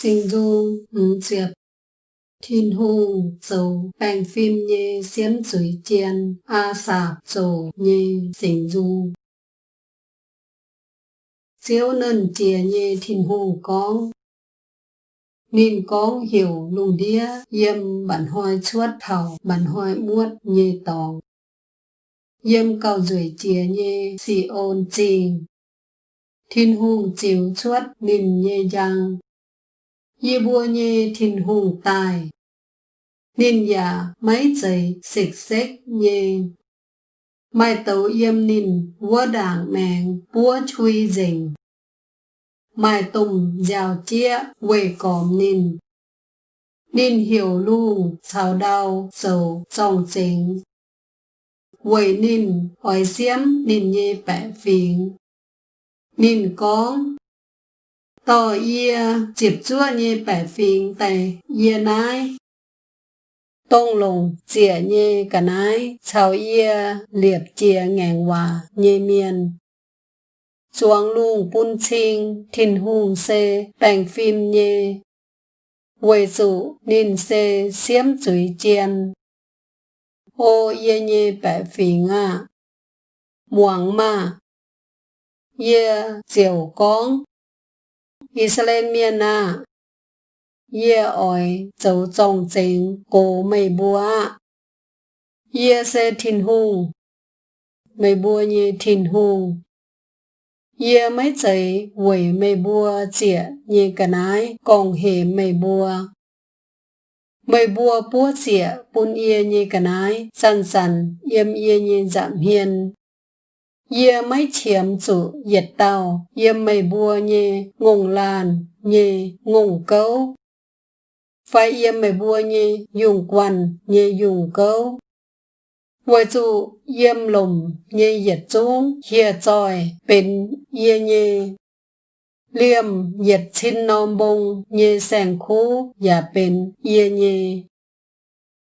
sinh du ứng diệp, thiên hu, dầu, bành phim nhê xiếm dưới chiên a sạp dầu, nhê sinh du. Siêu nên chìa nhê thiên hu con nên con hiểu lùng đĩa yếm bản hoài chuốt thảo, bản hoài muốt nhê tòng. Yếm cầu dưới chìa nhê xì ôn trình thiên hùng chiếu chuốt nên nhê giang ye bua nhê thìn hùng tài. Ninh giả mấy giấy xịt xếch nhê mai tấu yếm ninh vua đảng mèng búa chui dình mai tùng giàu chia quê còm ninh. Ninh hiểu lu chào đau sầu trong chính quê ninh hỏi xiêm ninh nhê bẻ phiền. Ninh con tổ yê chịp chúa như bẻ phiền tề yê nái. Tông lùng chĩa như cả nái chào yê liệp chìa ngàn hòa như miền chuang lung bun chinh thiên hùng xê bành phim nhê. Quầy dụ nên xê xiếm chuối chiên. Ô yê nhê bẻ phiền à muang ma yê chiều con. 以色列เมียนาเย่อ่อยเจ้าจองเจงโกไม่บัวเย่เซทินหูไม่บัวเยทินหูเย่ไม่ใจหวยไม่บัวเจียเยกะนายกองเหมไม่บัวไม่บัวปัวเจียปุนเอเยกะนายสันสันเยี่ยมเอียยจำเฮียน ye mấy chiếm chủ yết tàu ye mây bùa nhẹ ngùng làn nhẹ ngùng cấu. Phải yếm mày bùa nhẹ dùng quan nhẹ dùng câu với chủ yếm lùm nhẹ yết chung hiệp tròi bình, yê nhẹ liêm yết chín nôm bông nhẹ sàng khu và bình, yê nhẹ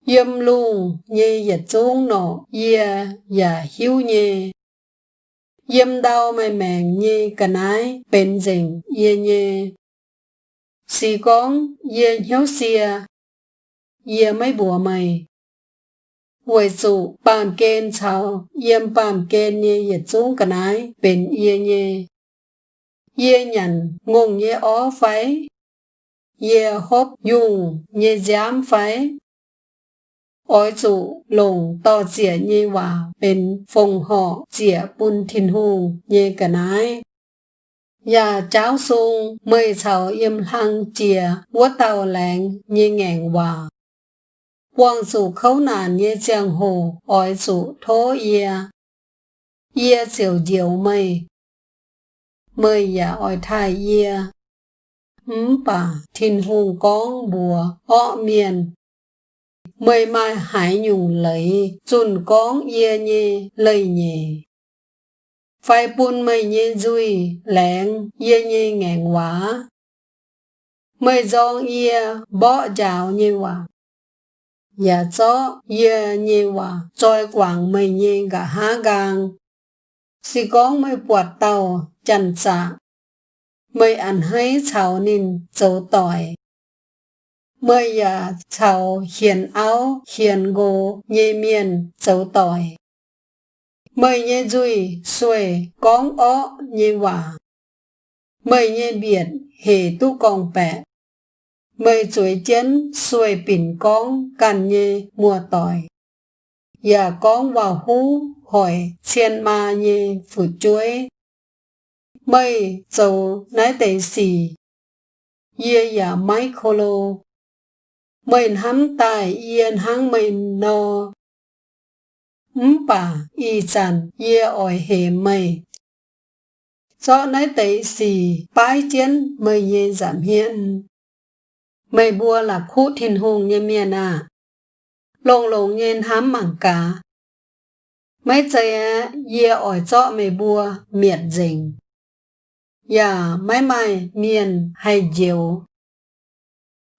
yếm lùng nhẹ yết chung nọ yê và hiếu nhẹ yếm đau mày mèng nhé cả nái bên dình yê nhê. Sĩ con yê hiếu xìa, à. Yê mấy bùa mày. Hồi dụ bàm kên chào, yếm bàm kên ye ye chung cả nái, bên yê nhê. Yê nhận ngùng ye ó phái, Yê hốp dùng ye giám phái. อ้อยจู่ลงต่อเจียเยวาเป็นฟงห่อเจียปุนทินหูเยกะนายอย่าเจ้าซุงเมยเฉาเอ็มหังเจียวัวเต่าแหลงเยแงงว่าวังสู่เขาหนานเยเจียงโหอ้อยสู่ท้อเอีย เอียเสียวเดียวเมยเมยอย่าอ้อยทายเอียหืมป่าทินหูกองบัวอ้อเมียน Mây mai hải nhung lấy, chun con ye nhì lấy nhì. Phải buôn mây nhì duy lẹn yê nhì ngàn quả mây dòng yê bỏ chào nhì quả và cho ye nhì quả trôi quảng mây nhì cả há gang. Si con mây quạt tàu chăn xạ mây ăn hay chào nín dấu tỏi mây ya chào hiền áo, hiền gỗ nhê miền châu tỏi. Mời nhé duy xuề con ó nhé hòa mời nhé biển hề tu con bẹ mời chuối chén, xuề bình con càn nhé mùa tỏi. Và con vào hú, hỏi xiên ma nhé phụ chuối. Mời dầu nái tệ xì. Ye ya mai kholo mình hắm tài yên hăng mình no Mpa y chan ye ỏi hề mây. Cho nấy tế xì, bái chiến mây ye giảm hiện. Mây bua là khu thiên hùng như miền à. Lông lông nhiên hám mảng cá. Mấy chơi ye ỏi cho mây bua, miệt dình. Dạ mấy mãi miền hay diều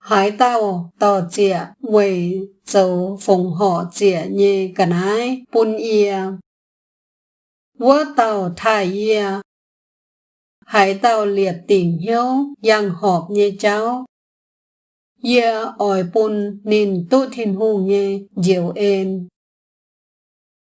hải tàu tàu chĩa quầy dấu phùng họ chĩa như cả nái bún ia vua tàu thải ia hải tàu liệt tỉnh hiếu giang họp như cháu Ia ỏi pun nin tu thiên hu nye diệu en